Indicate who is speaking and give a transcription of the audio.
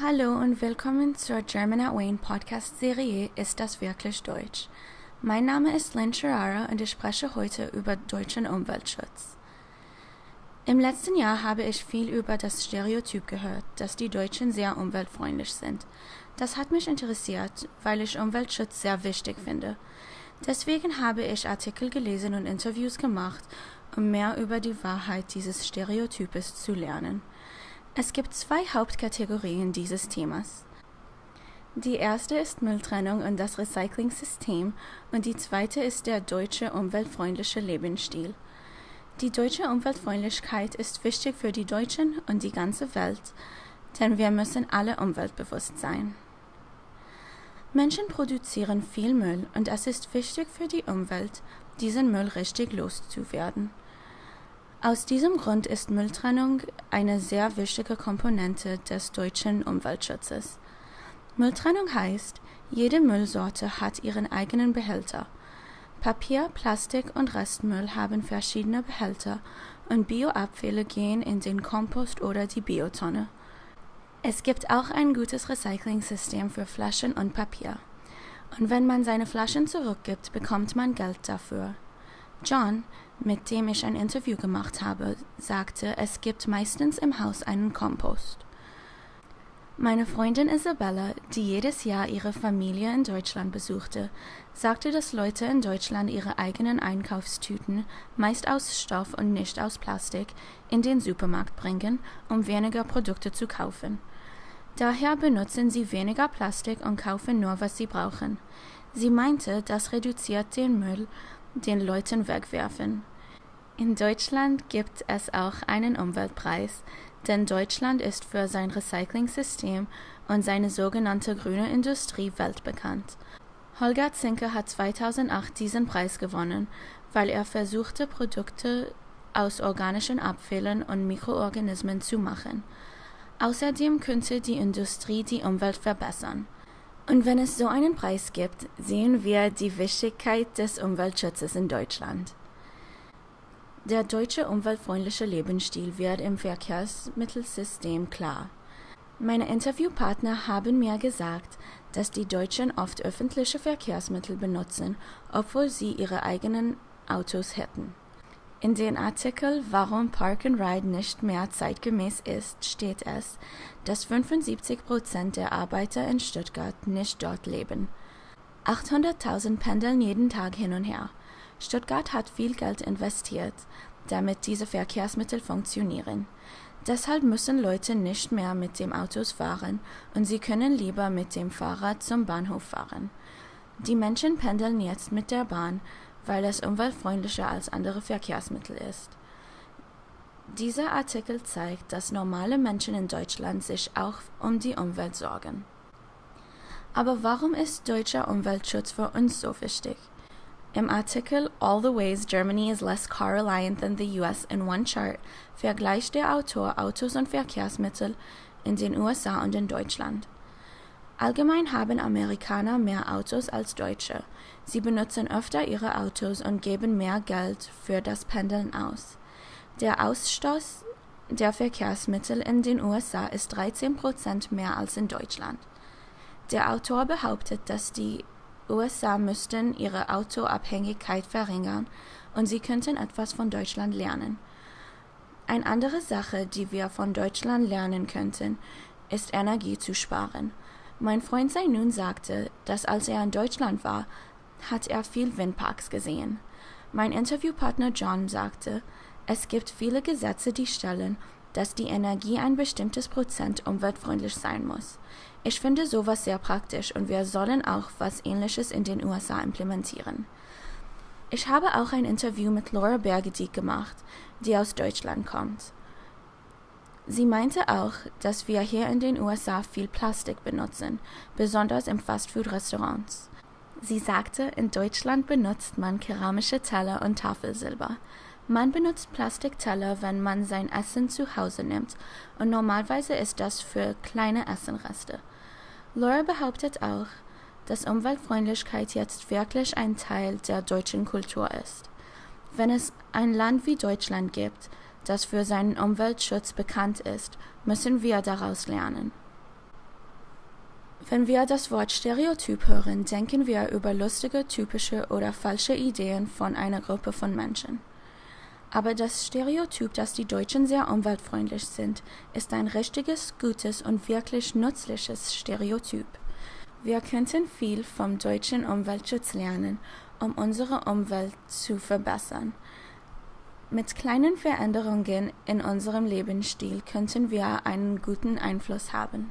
Speaker 1: Hallo und willkommen zur German at Wayne Podcast-Serie Ist das wirklich Deutsch? Mein Name ist Lynn Sherrara und ich spreche heute über deutschen Umweltschutz. Im letzten Jahr habe ich viel über das Stereotyp gehört, dass die Deutschen sehr umweltfreundlich sind. Das hat mich interessiert, weil ich Umweltschutz sehr wichtig finde. Deswegen habe ich Artikel gelesen und Interviews gemacht, um mehr über die Wahrheit dieses Stereotypes zu lernen. Es gibt zwei Hauptkategorien dieses Themas. Die erste ist Mülltrennung und das Recycling-System und die zweite ist der deutsche umweltfreundliche Lebensstil. Die deutsche Umweltfreundlichkeit ist wichtig für die Deutschen und die ganze Welt, denn wir müssen alle umweltbewusst sein. Menschen produzieren viel Müll und es ist wichtig für die Umwelt, diesen Müll richtig loszuwerden. Aus diesem Grund ist Mülltrennung eine sehr wichtige Komponente des deutschen Umweltschutzes. Mülltrennung heißt, jede Müllsorte hat ihren eigenen Behälter. Papier, Plastik und Restmüll haben verschiedene Behälter und Bioabfälle gehen in den Kompost oder die Biotonne. Es gibt auch ein gutes Recycling-System für Flaschen und Papier. Und wenn man seine Flaschen zurückgibt, bekommt man Geld dafür. John, mit dem ich ein Interview gemacht habe, sagte, es gibt meistens im Haus einen Kompost. Meine Freundin Isabella, die jedes Jahr ihre Familie in Deutschland besuchte, sagte, dass Leute in Deutschland ihre eigenen Einkaufstüten, meist aus Stoff und nicht aus Plastik, in den Supermarkt bringen, um weniger Produkte zu kaufen. Daher benutzen sie weniger Plastik und kaufen nur, was sie brauchen. Sie meinte, das reduziert den Müll den Leuten wegwerfen. In Deutschland gibt es auch einen Umweltpreis, denn Deutschland ist für sein Recycling-System und seine sogenannte grüne Industrie weltbekannt. Holger Zinke hat 2008 diesen Preis gewonnen, weil er versuchte, Produkte aus organischen Abfällen und Mikroorganismen zu machen. Außerdem könnte die Industrie die Umwelt verbessern. Und wenn es so einen Preis gibt, sehen wir die Wichtigkeit des Umweltschutzes in Deutschland. Der deutsche umweltfreundliche Lebensstil wird im Verkehrsmittelsystem klar. Meine Interviewpartner haben mir gesagt, dass die Deutschen oft öffentliche Verkehrsmittel benutzen, obwohl sie ihre eigenen Autos hätten. In den Artikel Warum Park and Ride nicht mehr zeitgemäß ist, steht es, dass 75 Prozent der Arbeiter in Stuttgart nicht dort leben. 800.000 pendeln jeden Tag hin und her. Stuttgart hat viel Geld investiert, damit diese Verkehrsmittel funktionieren. Deshalb müssen Leute nicht mehr mit dem Autos fahren und sie können lieber mit dem Fahrrad zum Bahnhof fahren. Die Menschen pendeln jetzt mit der Bahn, weil es umweltfreundlicher als andere Verkehrsmittel ist. Dieser Artikel zeigt, dass normale Menschen in Deutschland sich auch um die Umwelt sorgen. Aber warum ist deutscher Umweltschutz für uns so wichtig? Im Artikel All the Ways Germany is Less Car Reliant Than the US in One Chart vergleicht der Autor Autos und Verkehrsmittel in den USA und in Deutschland. Allgemein haben Amerikaner mehr Autos als Deutsche. Sie benutzen öfter ihre Autos und geben mehr Geld für das Pendeln aus. Der Ausstoß der Verkehrsmittel in den USA ist 13 Prozent mehr als in Deutschland. Der Autor behauptet, dass die USA müssten ihre Autoabhängigkeit verringern und sie könnten etwas von Deutschland lernen. Eine andere Sache, die wir von Deutschland lernen könnten, ist Energie zu sparen. Mein Freund Zainun sagte, dass als er in Deutschland war, hat er viel Windparks gesehen. Mein Interviewpartner John sagte, es gibt viele Gesetze, die stellen, dass die Energie ein bestimmtes Prozent umweltfreundlich sein muss. Ich finde sowas sehr praktisch und wir sollen auch was Ähnliches in den USA implementieren. Ich habe auch ein Interview mit Laura Bergedieck gemacht, die aus Deutschland kommt. Sie meinte auch, dass wir hier in den USA viel Plastik benutzen, besonders im Fastfood-Restaurants. Sie sagte, in Deutschland benutzt man keramische Teller und Tafelsilber. Man benutzt Plastikteller, wenn man sein Essen zu Hause nimmt, und normalerweise ist das für kleine Essenreste. Laura behauptet auch, dass Umweltfreundlichkeit jetzt wirklich ein Teil der deutschen Kultur ist. Wenn es ein Land wie Deutschland gibt, das für seinen Umweltschutz bekannt ist, müssen wir daraus lernen. Wenn wir das Wort Stereotyp hören, denken wir über lustige, typische oder falsche Ideen von einer Gruppe von Menschen. Aber das Stereotyp, dass die Deutschen sehr umweltfreundlich sind, ist ein richtiges, gutes und wirklich nützliches Stereotyp. Wir könnten viel vom deutschen Umweltschutz lernen, um unsere Umwelt zu verbessern. Mit kleinen Veränderungen in unserem Lebensstil könnten wir einen guten Einfluss haben.